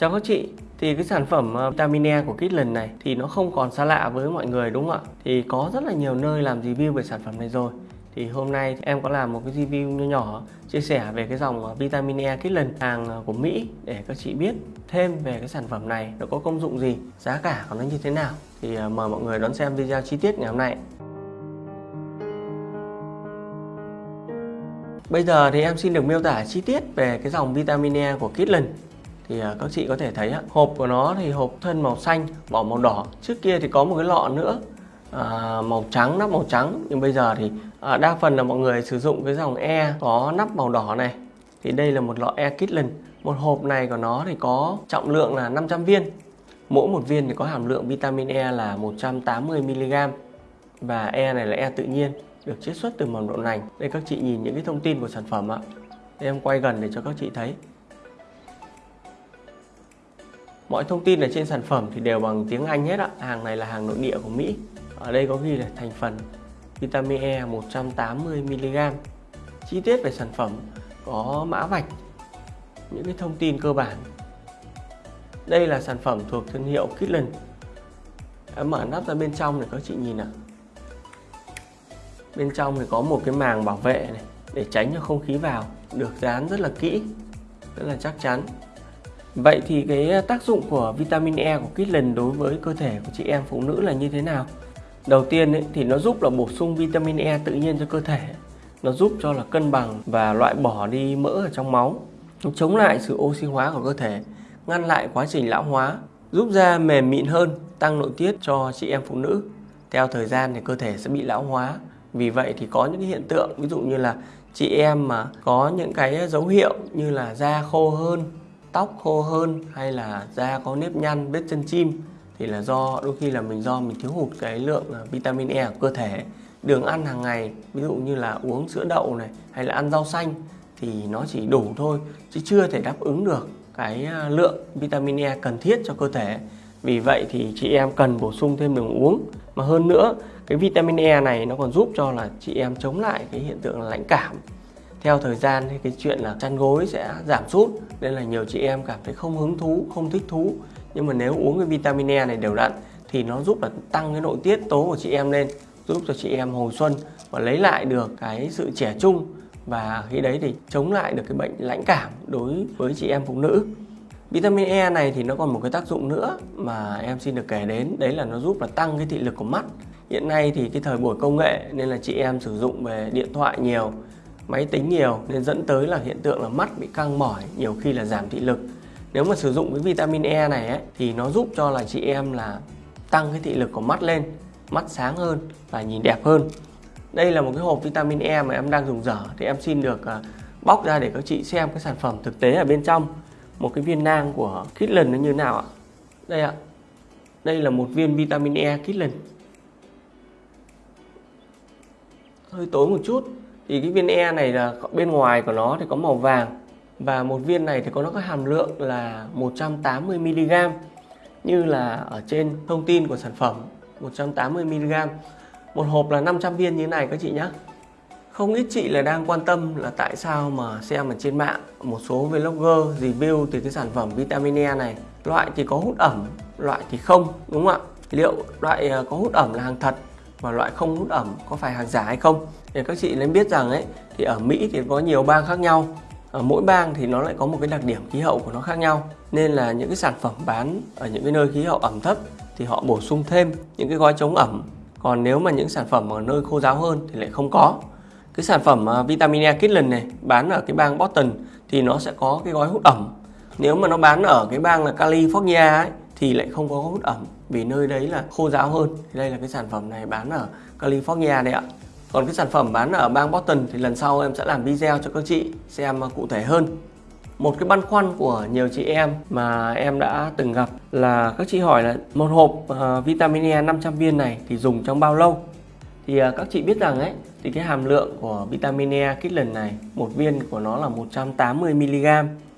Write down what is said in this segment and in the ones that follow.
Chào các chị, thì cái sản phẩm ờ, vitamin E của Kitlen này thì nó không còn xa lạ với mọi người đúng không ạ? Thì có rất là nhiều nơi làm review về sản phẩm này rồi. Thì hôm nay em có làm một cái review nhỏ nhỏ chia sẻ về cái dòng ờ, vitamin E Kitlen hàng ờ, của Mỹ để các chị biết thêm về cái sản phẩm này nó có công dụng gì, giá cả của nó như thế nào. Thì mời mọi người đón xem video chi tiết ngày hôm nay. Bây giờ thì em xin được miêu tả chi tiết về cái dòng vitamin E của Kitlen thì à, các chị có thể thấy hộp của nó thì hộp thân màu xanh vỏ màu đỏ. Trước kia thì có một cái lọ nữa à, màu trắng nắp màu trắng. Nhưng bây giờ thì à, đa phần là mọi người sử dụng cái dòng E có nắp màu đỏ này. Thì đây là một lọ E Kitlin một hộp này của nó thì có trọng lượng là 500 viên. Mỗi một viên thì có hàm lượng vitamin E là 180 mg. Và E này là E tự nhiên được chiết xuất từ mầm đậu nành đây các chị nhìn những cái thông tin của sản phẩm ạ. Đây em quay gần để cho các chị thấy. Mọi thông tin ở trên sản phẩm thì đều bằng tiếng Anh hết ạ. Hàng này là hàng nội địa của Mỹ. Ở đây có ghi là thành phần vitamin E 180mg. Chi tiết về sản phẩm có mã vạch, những cái thông tin cơ bản. Đây là sản phẩm thuộc thương hiệu Kitlen. Em mở nắp ra bên trong để các chị nhìn ạ. Bên trong thì có một cái màng bảo vệ này để tránh cho không khí vào, được dán rất là kỹ, rất là chắc chắn. Vậy thì cái tác dụng của vitamin E của Kitlen đối với cơ thể của chị em phụ nữ là như thế nào? Đầu tiên ấy, thì nó giúp là bổ sung vitamin E tự nhiên cho cơ thể. Nó giúp cho là cân bằng và loại bỏ đi mỡ ở trong máu. Nó chống lại sự oxy hóa của cơ thể, ngăn lại quá trình lão hóa, giúp da mềm mịn hơn, tăng nội tiết cho chị em phụ nữ. Theo thời gian thì cơ thể sẽ bị lão hóa. Vì vậy thì có những cái hiện tượng ví dụ như là chị em mà có những cái dấu hiệu như là da khô hơn, tóc khô hơn hay là da có nếp nhăn vết chân chim thì là do, đôi khi là mình do mình thiếu hụt cái lượng à, vitamin E của cơ thể. Đường ăn hàng ngày, ví dụ như là uống sữa đậu này hay là ăn rau xanh thì nó chỉ đủ thôi, chứ chưa thể đáp ứng được cái à, lượng vitamin E cần thiết cho cơ thể. Vì vậy thì chị em cần bổ sung thêm đường uống. Mà hơn nữa, cái vitamin E này nó còn giúp cho là chị em chống lại cái hiện tượng là lãnh cảm theo thời gian thì cái chuyện là chăn gối sẽ giảm sút, nên là nhiều chị em cảm thấy không hứng thú, không thích thú. Nhưng mà nếu uống cái vitamin E này đều đặn thì nó giúp là tăng cái nội tiết tố của chị em lên, giúp cho chị em hồi xuân và lấy lại được cái sự trẻ trung và khi đấy thì chống lại được cái bệnh lãnh cảm đối với chị em phụ nữ. Vitamin E này thì nó còn một cái tác dụng nữa mà em xin được kể đến, đấy là nó giúp là tăng cái thị lực của mắt. Hiện nay thì cái thời buổi công nghệ nên là chị em sử dụng về điện thoại nhiều máy tính nhiều nên dẫn tới là hiện tượng là mắt bị căng mỏi nhiều khi là giảm thị lực. Nếu mà sử dụng cái vitamin E này ấy, thì nó giúp cho là chị em là tăng cái thị lực của mắt lên mắt sáng hơn và nhìn đẹp hơn. Đây là một cái hộp vitamin E mà em đang dùng dở thì em xin được uh, bóc ra để các chị xem cái sản phẩm thực tế ở bên trong. Một cái viên nang của Kitlen nó như nào ạ? Đây ạ. Đây là một viên vitamin E Kitlen. Hơi tối một chút thì cái viên E này là bên ngoài của nó thì có màu vàng và một viên này thì có nó có hàm lượng là 180 mg như là ở trên thông tin của sản phẩm 180 mg một hộp là 500 viên như thế này các chị nhé không ít chị là đang quan tâm là tại sao mà xem ở trên mạng, một số vlogger review từ cái sản phẩm vitamin E này. Loại thì có hút ẩm, loại thì không, đúng không ạ? Liệu loại ờ, có hút ẩm là hàng thật? Và loại không hút ẩm có phải hàng giả hay không? Để các chị nên biết rằng ấy thì ở Mỹ thì có nhiều bang khác nhau. Ở mỗi bang thì nó lại có một cái đặc điểm khí hậu của nó khác nhau. Nên là những cái sản phẩm bán ở những cái nơi khí hậu ẩm thấp thì họ bổ sung thêm những cái gói chống ẩm. Còn nếu mà những sản phẩm ở nơi khô giáo hơn thì lại không có. Cái sản phẩm à, vitamin E Kitlen này bán ở cái bang Boston thì nó sẽ có cái gói hút ẩm. Nếu mà nó bán ở cái bang là California ấy, thì lại không có hút ẩm vì nơi đấy là khô ráo hơn. Thì đây là cái sản phẩm này bán ở California đấy ạ. Còn cái sản phẩm bán ở bang Boston thì lần sau em sẽ làm video cho các chị xem cụ thể hơn. Một cái băn khoăn của nhiều chị em mà em đã từng gặp là các chị hỏi là một hộp uh, vitamin E 500 viên này thì dùng trong bao lâu? Thì uh, các chị biết rằng ấy thì cái hàm lượng của vitamin E kích lần này một viên của nó là 180 mg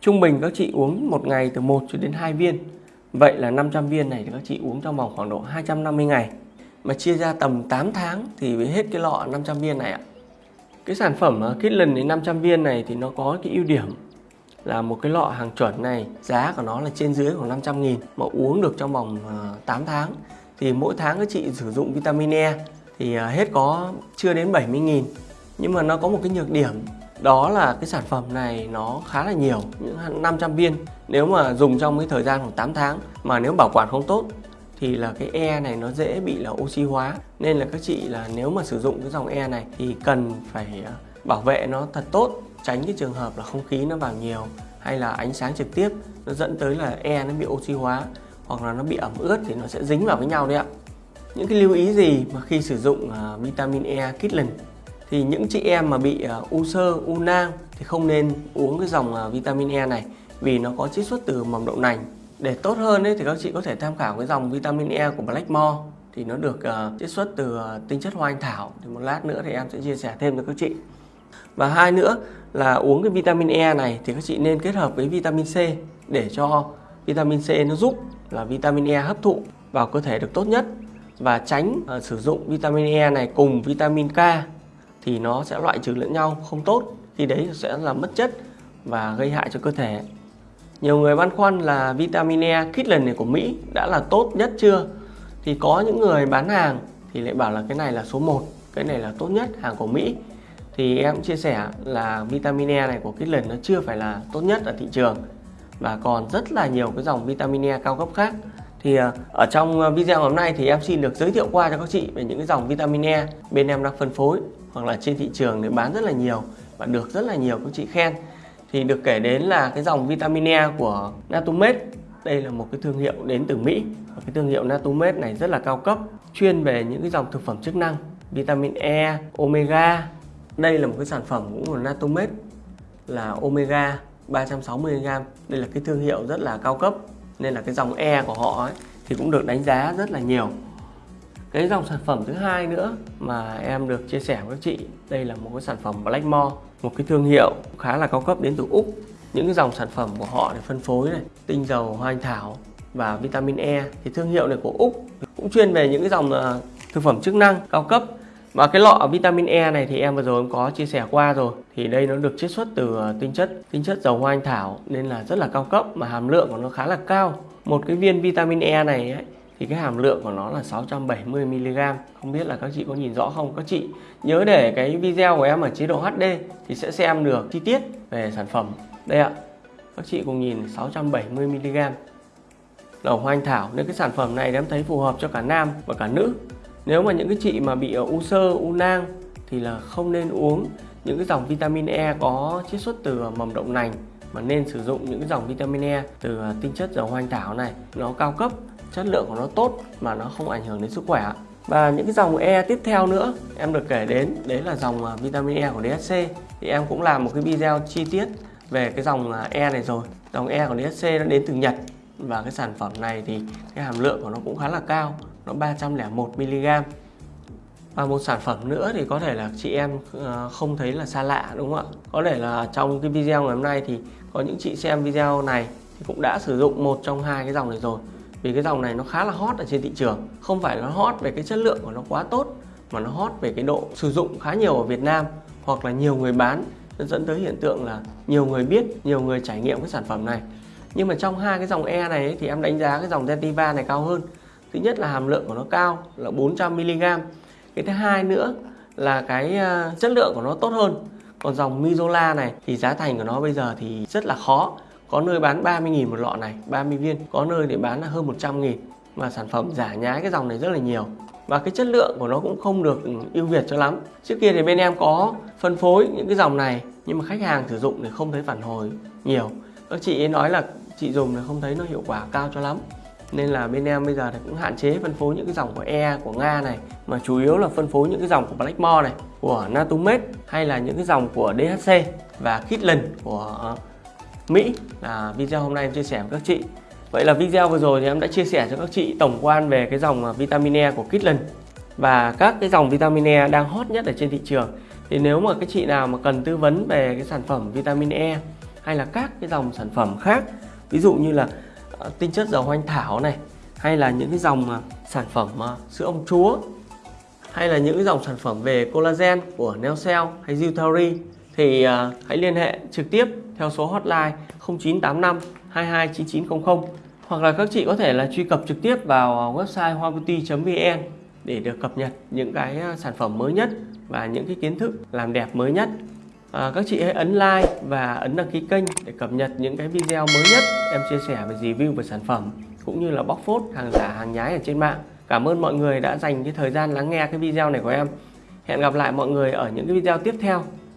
trung bình các chị uống một ngày từ 1 cho đến 2 viên vậy là 500 viên này thì các chị uống trong vòng khoảng độ 250 ngày. Mà chia ra tầm 8 tháng thì mới hết cái lọ 500 viên này ạ. Cái sản phẩm à, lần đến 500 viên này thì nó có cái ưu điểm là một cái lọ hàng chuẩn này, giá của nó là trên dưới khoảng 500 nghìn mà uống được trong vòng à, 8 tháng. Thì mỗi tháng các chị sử dụng vitamin E thì à, hết có chưa đến 70 nghìn. Nhưng mà nó có một cái nhược điểm đó là cái sản phẩm này nó khá là nhiều những 500 viên. Nếu mà dùng trong cái thời gian khoảng 8 tháng mà nếu bảo quản không tốt thì là cái E này nó dễ bị là oxy hóa. Nên là các chị là nếu mà sử dụng cái dòng E này thì cần phải à, bảo vệ nó thật tốt tránh cái trường hợp là không khí nó vào nhiều hay là ánh sáng trực tiếp nó dẫn tới là E nó bị oxy hóa hoặc là nó bị ẩm ướt thì nó sẽ dính vào với nhau đấy ạ. Những cái lưu ý gì mà khi sử dụng uh, vitamin E Kitlin? Thì những chị em mà bị ờ, u sơ, u nang thì không nên uống cái dòng ờ, vitamin E này vì nó có chiết xuất từ mầm đậu nành. Để tốt hơn ấy, thì các chị có thể tham khảo cái dòng vitamin E của Blackmore thì nó được uh, chiết xuất từ uh, tinh chất hoa anh thảo. Thì một lát nữa thì em sẽ chia sẻ thêm cho các chị. Và hai nữa là uống cái vitamin E này thì các chị nên kết hợp với vitamin C để cho vitamin C nó giúp là vitamin E hấp thụ vào cơ thể được tốt nhất và tránh uh, sử dụng vitamin E này cùng vitamin K thì nó sẽ loại trừ lẫn nhau không tốt khi đấy sẽ là mất chất và gây hại cho cơ thể. Nhiều người băn khoăn là vitamin E kit lần này của Mỹ đã là tốt nhất chưa? Thì có những người bán hàng thì lại bảo là cái này là số 1 cái này là tốt nhất hàng của Mỹ. Thì em chia sẻ là vitamin E này của Kitlen nó chưa phải là tốt nhất ở thị trường và còn rất là nhiều cái dòng vitamin E cao cấp khác. Thì ờ, ở trong ờ, video hôm nay thì em xin được giới thiệu qua cho các chị về những cái dòng vitamin E bên em đang phân phối hoặc là trên thị trường để bán rất là nhiều và được rất là nhiều các chị khen. Thì được kể đến là cái dòng vitamin E của Natumed đây là một cái thương hiệu đến từ Mỹ. Và cái thương hiệu Natumed này rất là cao cấp chuyên về những cái dòng thực phẩm chức năng vitamin E, omega. Đây là một cái sản phẩm cũng của Natumed là omega 360g đây là cái thương hiệu rất là cao cấp nên là cái dòng E của họ ấy, thì cũng được đánh giá rất là nhiều cái dòng sản phẩm thứ hai nữa mà em được chia sẻ với các chị đây là một cái sản phẩm Blackmore một cái thương hiệu khá là cao cấp đến từ Úc. Những cái dòng sản phẩm của họ để phân phối này tinh dầu hoa anh thảo và vitamin E. Thì thương hiệu này của Úc cũng chuyên về những cái dòng ờ, thực phẩm chức năng cao cấp. Và cái lọ vitamin E này thì em vừa rồi em có chia sẻ qua rồi. Thì đây nó được chiết xuất từ ờ, tinh chất tinh chất dầu hoa anh thảo nên là rất là cao cấp mà hàm lượng của nó khá là cao. Một cái viên vitamin E này ấy, thì cái hàm lượng của nó là 670 mg không biết là các chị có nhìn rõ không? Các chị nhớ để cái video của em ở chế độ HD thì sẽ xem được chi tiết về sản phẩm. Đây ạ. Các chị cùng nhìn 670 mg dầu hoa anh thảo. Nên cái sản phẩm này em thấy phù hợp cho cả nam và cả nữ. Nếu mà những cái chị mà bị u sơ, u nang thì là không nên uống những cái dòng vitamin E có chiết xuất từ mầm đậu nành, mà nên sử dụng những cái dòng vitamin E từ tinh chất dầu hoa anh thảo này. Nó cao cấp chất lượng của nó tốt mà nó không ảnh hưởng đến sức khỏe và những cái dòng E tiếp theo nữa em được kể đến, đấy là dòng à, vitamin E của DHC thì em cũng làm một cái video chi tiết về cái dòng à, E này rồi. Dòng E của DHC nó đến từ Nhật và cái sản phẩm này thì cái hàm lượng của nó cũng khá là cao, nó 301 mg. Và một sản phẩm nữa thì có thể là chị em à, không thấy là xa lạ, đúng không ạ? Có thể là trong cái video ngày hôm nay thì có những chị xem video này thì cũng đã sử dụng một trong hai cái dòng này rồi vì cái dòng này nó khá là hot ở trên thị trường. Không phải nó hot về cái chất lượng của nó quá tốt mà nó hot về cái độ sử dụng khá nhiều ở Việt Nam hoặc là nhiều người bán nó dẫn tới hiện tượng là nhiều người biết nhiều người trải nghiệm cái sản phẩm này. Nhưng mà trong hai cái dòng E này ấy, thì em đánh giá cái dòng Zentiva này cao hơn. Thứ nhất là hàm lượng của nó cao là 400 mg cái thứ hai nữa là cái ờ, chất lượng của nó tốt hơn. Còn dòng Mizola này thì giá thành của nó bây giờ thì rất là khó có nơi bán 30.000 một lọ này 30 viên. Có nơi để bán là hơn 100.000 mà sản phẩm giả nhái cái dòng này rất là nhiều. Và cái chất lượng của nó cũng không được ưu việt cho lắm. Trước kia thì bên em có phân phối những cái dòng này, nhưng mà khách hàng sử dụng thì không thấy phản hồi nhiều. Các chị ấy nói là chị dùng thì không thấy nó hiệu quả cao cho lắm. Nên là bên em bây giờ thì cũng hạn chế phân phối những cái dòng của E của Nga này, mà chủ yếu là phân phối những cái dòng của Blackmore này, của Natumet hay là những cái dòng của DHC và Kitlen của Mỹ. Là video hôm nay em chia sẻ với các chị. Vậy là video vừa rồi thì em đã chia sẻ cho các chị tổng quan về cái dòng à, vitamin E của Kitlen. Và các cái dòng vitamin E đang hot nhất ở trên thị trường. Thì nếu mà các chị nào mà cần tư vấn về cái sản phẩm vitamin E hay là các cái dòng sản phẩm khác, ví dụ như là à, tinh chất dầu hoanh thảo này, hay là những cái dòng à, sản phẩm sữa ông chúa, hay là những cái dòng sản phẩm về collagen của Neocell hay Zutari, thì hãy liên hệ trực tiếp theo số hotline 0985 229900 hoặc là các chị có thể là truy cập trực tiếp vào website hoabeauty.vn để được cập nhật những cái à, sản phẩm mới nhất và những cái kiến thức làm đẹp mới nhất. À, các chị hãy ấn like và ấn đăng ký kênh để cập nhật những cái video mới nhất em chia sẻ về review về sản phẩm cũng như là bóc phốt hàng giả hàng nhái ở trên mạng. Cảm ơn mọi người đã dành cái thời gian lắng nghe cái video này của em. Hẹn gặp lại mọi người ở những cái video tiếp theo.